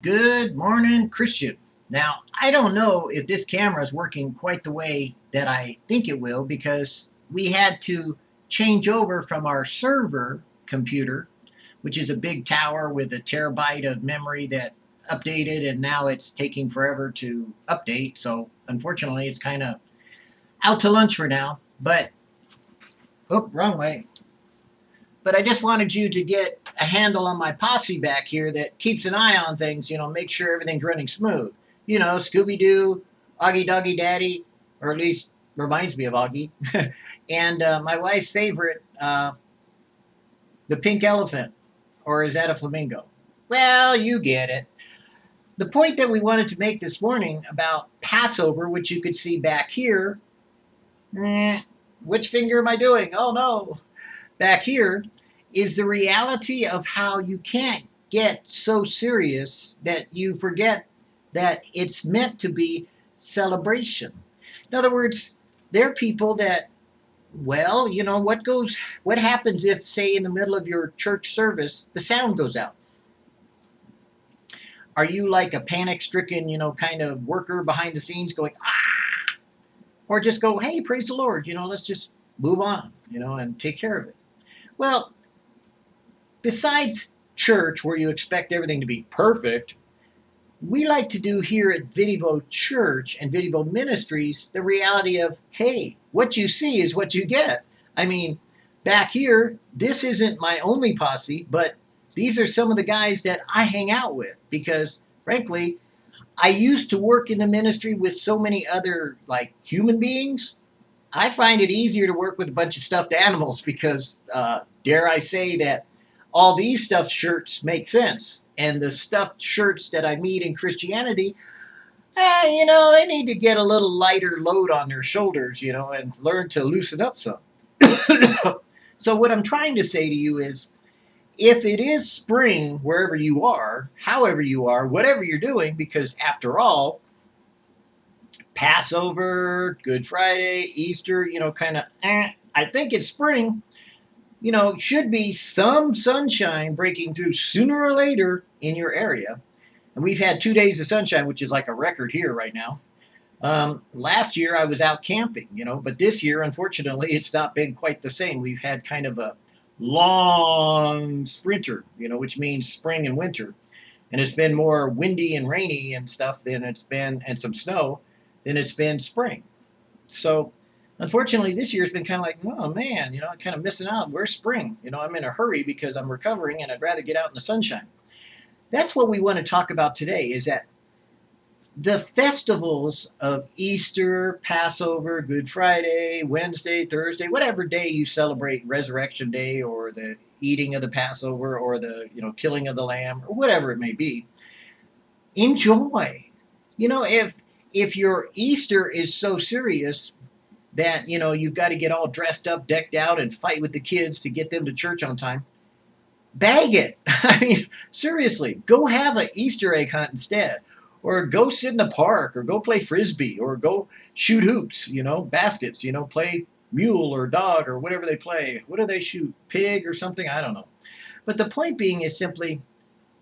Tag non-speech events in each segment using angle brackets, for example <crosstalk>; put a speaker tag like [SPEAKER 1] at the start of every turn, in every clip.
[SPEAKER 1] Good morning, Christian. Now, I don't know if this camera is working quite the way that I think it will because we had to change over from our server computer, which is a big tower with a terabyte of memory that updated and now it's taking forever to update. So unfortunately, it's kind of out to lunch for now. But, oh, wrong way but I just wanted you to get a handle on my posse back here that keeps an eye on things, you know, make sure everything's running smooth. You know, Scooby-Doo, Augie Doggy Daddy, or at least reminds me of Augie, <laughs> and uh, my wife's favorite, uh, the pink elephant, or is that a flamingo? Well, you get it. The point that we wanted to make this morning about Passover, which you could see back here, eh, which finger am I doing? Oh no, back here, is the reality of how you can't get so serious that you forget that it's meant to be celebration. In other words, there are people that, well, you know, what goes, what happens if, say, in the middle of your church service, the sound goes out? Are you like a panic stricken, you know, kind of worker behind the scenes going, ah? Or just go, hey, praise the Lord, you know, let's just move on, you know, and take care of it. Well, besides church where you expect everything to be perfect, we like to do here at Vidivo Church and Vidivo Ministries the reality of, hey, what you see is what you get. I mean, back here, this isn't my only posse, but these are some of the guys that I hang out with because, frankly, I used to work in the ministry with so many other like human beings. I find it easier to work with a bunch of stuffed animals because, uh, dare I say that all these stuffed shirts make sense. And the stuffed shirts that I meet in Christianity, eh, you know, they need to get a little lighter load on their shoulders, you know, and learn to loosen up some. <coughs> so what I'm trying to say to you is, if it is spring wherever you are, however you are, whatever you're doing, because after all, Passover, Good Friday, Easter, you know, kind of, eh, I think it's spring you know, should be some sunshine breaking through sooner or later in your area. And we've had two days of sunshine, which is like a record here right now. Um, last year I was out camping, you know, but this year, unfortunately, it's not been quite the same. We've had kind of a long sprinter, you know, which means spring and winter. And it's been more windy and rainy and stuff than it's been, and some snow, than it's been spring. So Unfortunately, this year's been kind of like, oh man, you know, I'm kind of missing out. Where's spring? You know, I'm in a hurry because I'm recovering and I'd rather get out in the sunshine. That's what we want to talk about today is that the festivals of Easter, Passover, Good Friday, Wednesday, Thursday, whatever day you celebrate Resurrection Day or the eating of the Passover or the, you know, killing of the lamb or whatever it may be, enjoy. You know, if if your Easter is so serious, that, you know, you've got to get all dressed up, decked out, and fight with the kids to get them to church on time. Bag it. <laughs> I mean, seriously, go have an Easter egg hunt instead. Or go sit in the park, or go play frisbee, or go shoot hoops, you know, baskets, you know, play mule or dog or whatever they play. What do they shoot? Pig or something? I don't know. But the point being is simply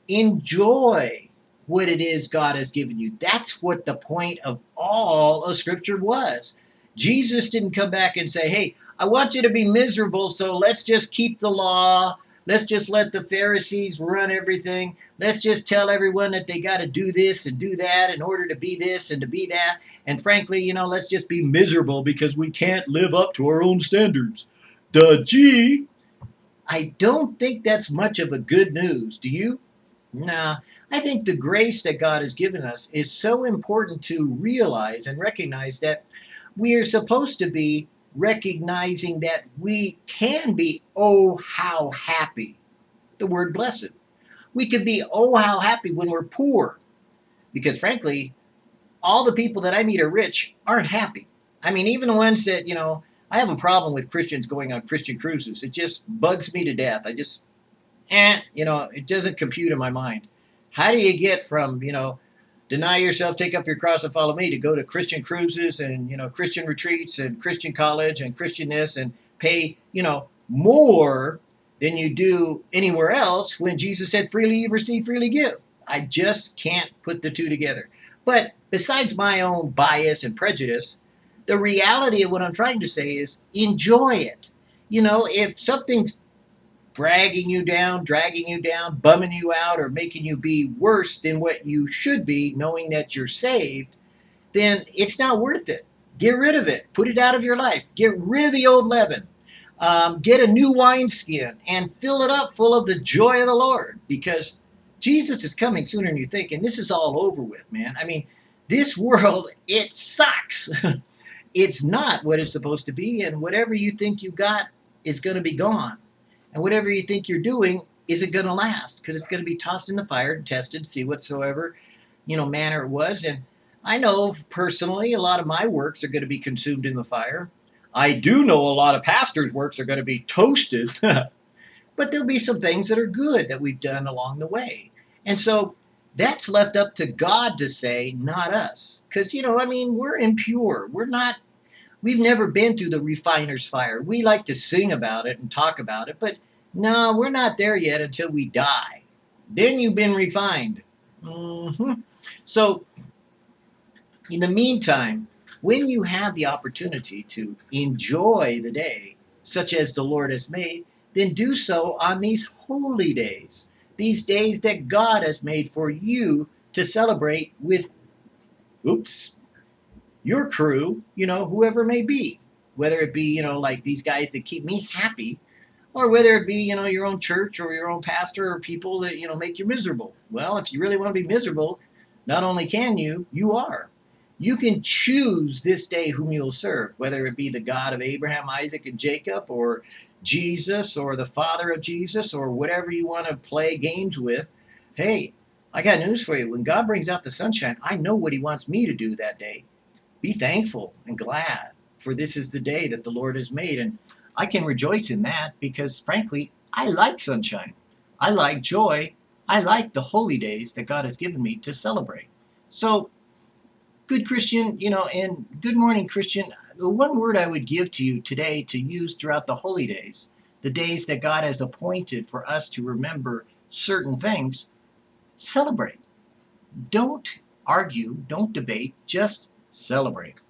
[SPEAKER 1] enjoy what it is God has given you. That's what the point of all of Scripture was. Jesus didn't come back and say, hey, I want you to be miserable, so let's just keep the law. Let's just let the Pharisees run everything. Let's just tell everyone that they got to do this and do that in order to be this and to be that. And frankly, you know, let's just be miserable because we can't live up to our own standards. Duh, gee. I don't think that's much of a good news. Do you? Nah, I think the grace that God has given us is so important to realize and recognize that we are supposed to be recognizing that we can be, oh, how happy. The word blessed. We can be, oh, how happy when we're poor. Because frankly, all the people that I meet are rich aren't happy. I mean, even the ones that, you know, I have a problem with Christians going on Christian cruises. It just bugs me to death. I just, eh, you know, it doesn't compute in my mind. How do you get from, you know, deny yourself, take up your cross and follow me to go to Christian cruises and, you know, Christian retreats and Christian college and Christian this and pay, you know, more than you do anywhere else when Jesus said, freely you receive, freely give. I just can't put the two together. But besides my own bias and prejudice, the reality of what I'm trying to say is enjoy it. You know, if something's dragging you down, dragging you down, bumming you out, or making you be worse than what you should be, knowing that you're saved, then it's not worth it. Get rid of it. Put it out of your life. Get rid of the old leaven. Um, get a new wineskin and fill it up full of the joy of the Lord because Jesus is coming sooner than you think. And this is all over with, man. I mean, this world, it sucks. <laughs> it's not what it's supposed to be. And whatever you think you got is going to be gone. And whatever you think you're doing isn't going to last because it's going to be tossed in the fire and tested, see whatsoever, you know, manner it was. And I know personally a lot of my works are going to be consumed in the fire. I do know a lot of pastors' works are going to be toasted, <laughs> but there'll be some things that are good that we've done along the way. And so that's left up to God to say, not us. Because, you know, I mean, we're impure. We're not, we've never been through the refiner's fire. We like to sing about it and talk about it, but no, we're not there yet until we die. Then you've been refined. Mm-hmm. So, in the meantime, when you have the opportunity to enjoy the day, such as the Lord has made, then do so on these holy days, these days that God has made for you to celebrate with, oops, your crew, you know, whoever may be. Whether it be, you know, like these guys that keep me happy or whether it be you know your own church or your own pastor or people that you know make you miserable. Well if you really want to be miserable not only can you you are. You can choose this day whom you'll serve whether it be the god of abraham isaac and jacob or jesus or the father of jesus or whatever you want to play games with. Hey i got news for you. When god brings out the sunshine i know what he wants me to do that day be thankful and glad for this is the day that the lord has made and I can rejoice in that because, frankly, I like sunshine. I like joy. I like the holy days that God has given me to celebrate. So, good Christian, you know, and good morning, Christian. The one word I would give to you today to use throughout the holy days, the days that God has appointed for us to remember certain things, celebrate. Don't argue, don't debate, just celebrate.